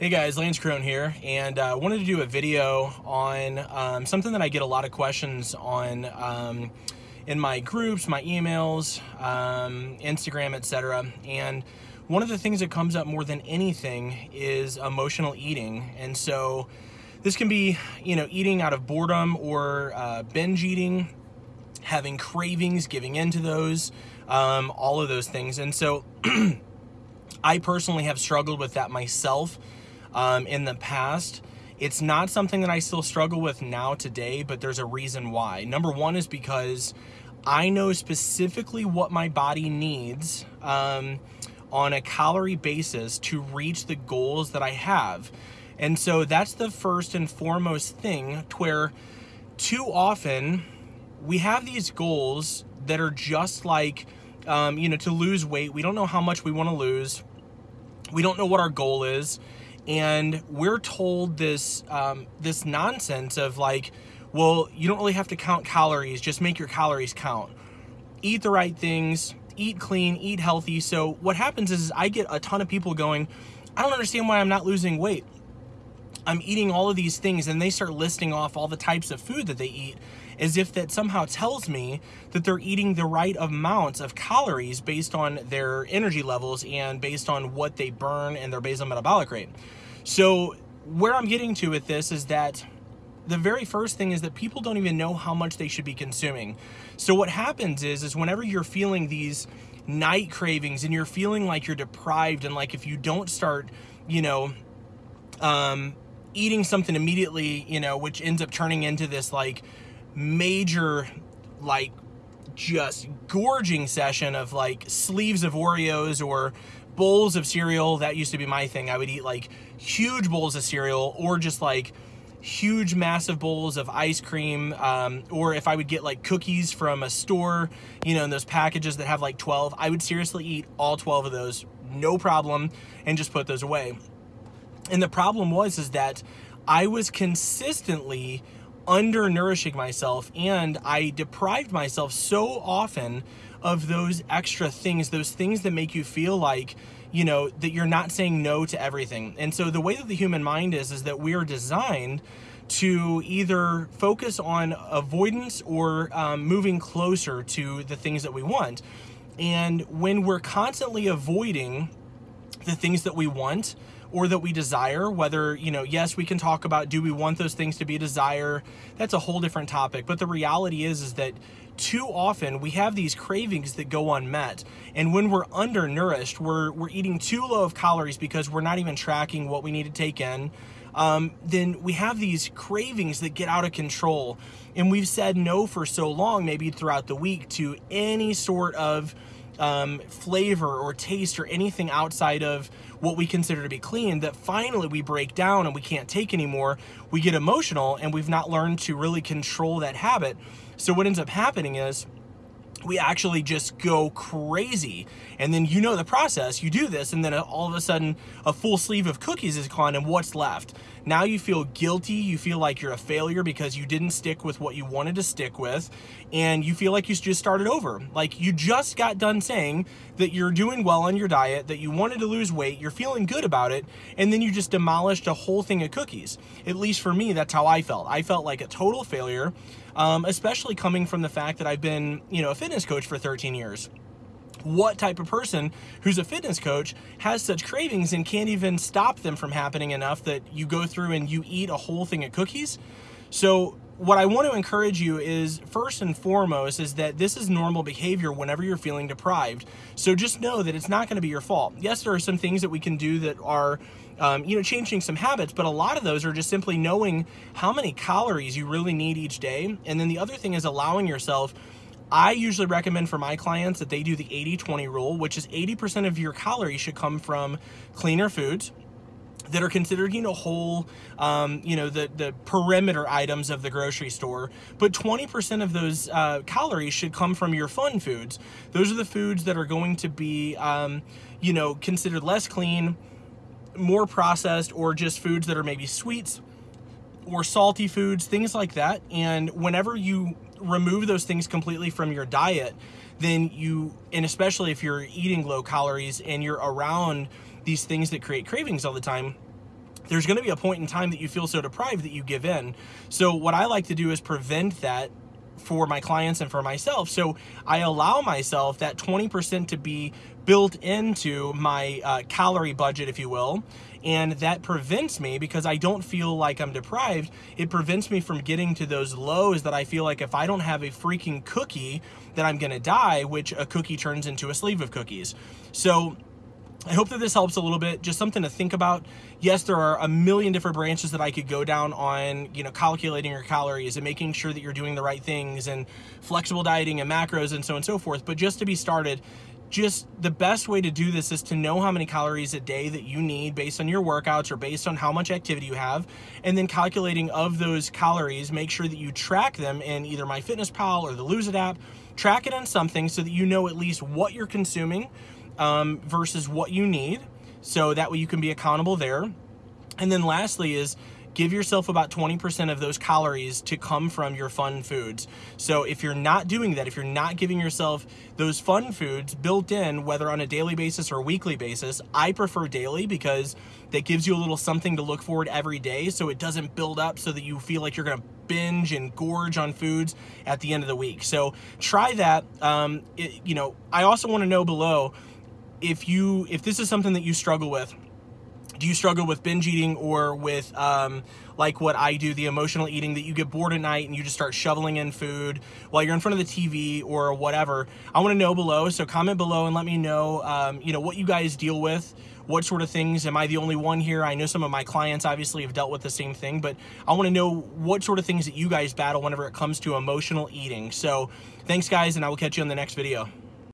Hey guys, Lance Crone here, and I uh, wanted to do a video on um, something that I get a lot of questions on um, in my groups, my emails, um, Instagram, etc. And one of the things that comes up more than anything is emotional eating, and so this can be, you know, eating out of boredom or uh, binge eating, having cravings, giving into those, um, all of those things, and so. I personally have struggled with that myself um, in the past. It's not something that I still struggle with now today, but there's a reason why. Number one is because I know specifically what my body needs um, on a calorie basis to reach the goals that I have. And so that's the first and foremost thing where too often we have these goals that are just like, um, you know, to lose weight. We don't know how much we want to lose. We don't know what our goal is and we're told this um, this nonsense of like, well, you don't really have to count calories; just make your calories count. Eat the right things, eat clean, eat healthy. So what happens is, is I get a ton of people going, I don't understand why I'm not losing weight. I'm eating all of these things, and they start listing off all the types of food that they eat as if that somehow tells me that they're eating the right amounts of calories based on their energy levels and based on what they burn and their basal metabolic rate. So, where I'm getting to with this is that the very first thing is that people don't even know how much they should be consuming. So what happens is is whenever you're feeling these night cravings and you're feeling like you're deprived and like if you don't start, you know, um eating something immediately, you know, which ends up turning into this like major like just gorging session of like sleeves of Oreos or bowls of cereal. That used to be my thing. I would eat like huge bowls of cereal or just like huge massive bowls of ice cream um, or if i would get like cookies from a store you know in those packages that have like 12 i would seriously eat all 12 of those no problem and just put those away and the problem was is that i was consistently undernourishing myself and I deprived myself so often of those extra things, those things that make you feel like, you know, that you're not saying no to everything. And so the way that the human mind is, is that we are designed to either focus on avoidance or um, moving closer to the things that we want. And when we're constantly avoiding the things that we want, or that we desire whether you know yes we can talk about do we want those things to be desire? That's a whole different topic. But the reality is is that too often we have these cravings that go unmet. And when we're undernourished we're we're eating too low of calories because we're not even tracking what we need to take in um, then we have these cravings that get out of control. And we've said no for so long maybe throughout the week to any sort of um, flavor or taste or anything outside of what we consider to be clean that finally we break down and we can't take anymore. We get emotional and we've not learned to really control that habit. So what ends up happening is we actually just go crazy. And then you know the process, you do this, and then all of a sudden a full sleeve of cookies is gone, and what's left? Now you feel guilty, you feel like you're a failure because you didn't stick with what you wanted to stick with, and you feel like you just started over. Like you just got done saying that you're doing well on your diet, that you wanted to lose weight, you're feeling good about it, and then you just demolished a whole thing of cookies. At least for me, that's how I felt. I felt like a total failure um, especially coming from the fact that I've been, you know, a fitness coach for 13 years. What type of person who's a fitness coach has such cravings and can't even stop them from happening enough that you go through and you eat a whole thing of cookies? So, what I want to encourage you is first and foremost is that this is normal behavior whenever you're feeling deprived. So just know that it's not going to be your fault. Yes, there are some things that we can do that are um, you know, changing some habits, but a lot of those are just simply knowing how many calories you really need each day. And then the other thing is allowing yourself. I usually recommend for my clients that they do the 80 20 rule, which is 80% of your calories should come from cleaner foods that are considered, you know, whole, um, you know, the, the perimeter items of the grocery store. But 20% of those uh, calories should come from your fun foods. Those are the foods that are going to be, um, you know, considered less clean, more processed or just foods that are maybe sweets or salty foods, things like that. And whenever you remove those things completely from your diet, then you, and especially if you're eating low calories and you're around these things that create cravings all the time, there's going to be a point in time that you feel so deprived that you give in. So what I like to do is prevent that for my clients and for myself. So I allow myself that 20% to be built into my uh, calorie budget, if you will. And that prevents me because I don't feel like I'm deprived. It prevents me from getting to those lows that I feel like if I don't have a freaking cookie, that I'm gonna die, which a cookie turns into a sleeve of cookies. So I hope that this helps a little bit. Just something to think about. Yes, there are a million different branches that I could go down on, you know, calculating your calories and making sure that you're doing the right things and flexible dieting and macros and so on and so forth. But just to be started, just the best way to do this is to know how many calories a day that you need based on your workouts or based on how much activity you have and then calculating of those calories make sure that you track them in either MyFitnessPal or the lose it app track it on something so that you know at least what you're consuming um, versus what you need. So that way you can be accountable there. And then lastly is give yourself about 20% of those calories to come from your fun foods. So if you're not doing that, if you're not giving yourself those fun foods built in, whether on a daily basis or weekly basis, I prefer daily because that gives you a little something to look forward every day so it doesn't build up so that you feel like you're gonna binge and gorge on foods at the end of the week. So try that. Um, it, you know, I also wanna know below if you if this is something that you struggle with do you struggle with binge eating or with um, like what I do, the emotional eating that you get bored at night and you just start shoveling in food while you're in front of the TV or whatever? I want to know below. So comment below and let me know, um, you know, what you guys deal with. What sort of things? Am I the only one here? I know some of my clients obviously have dealt with the same thing, but I want to know what sort of things that you guys battle whenever it comes to emotional eating. So thanks guys, and I will catch you on the next video.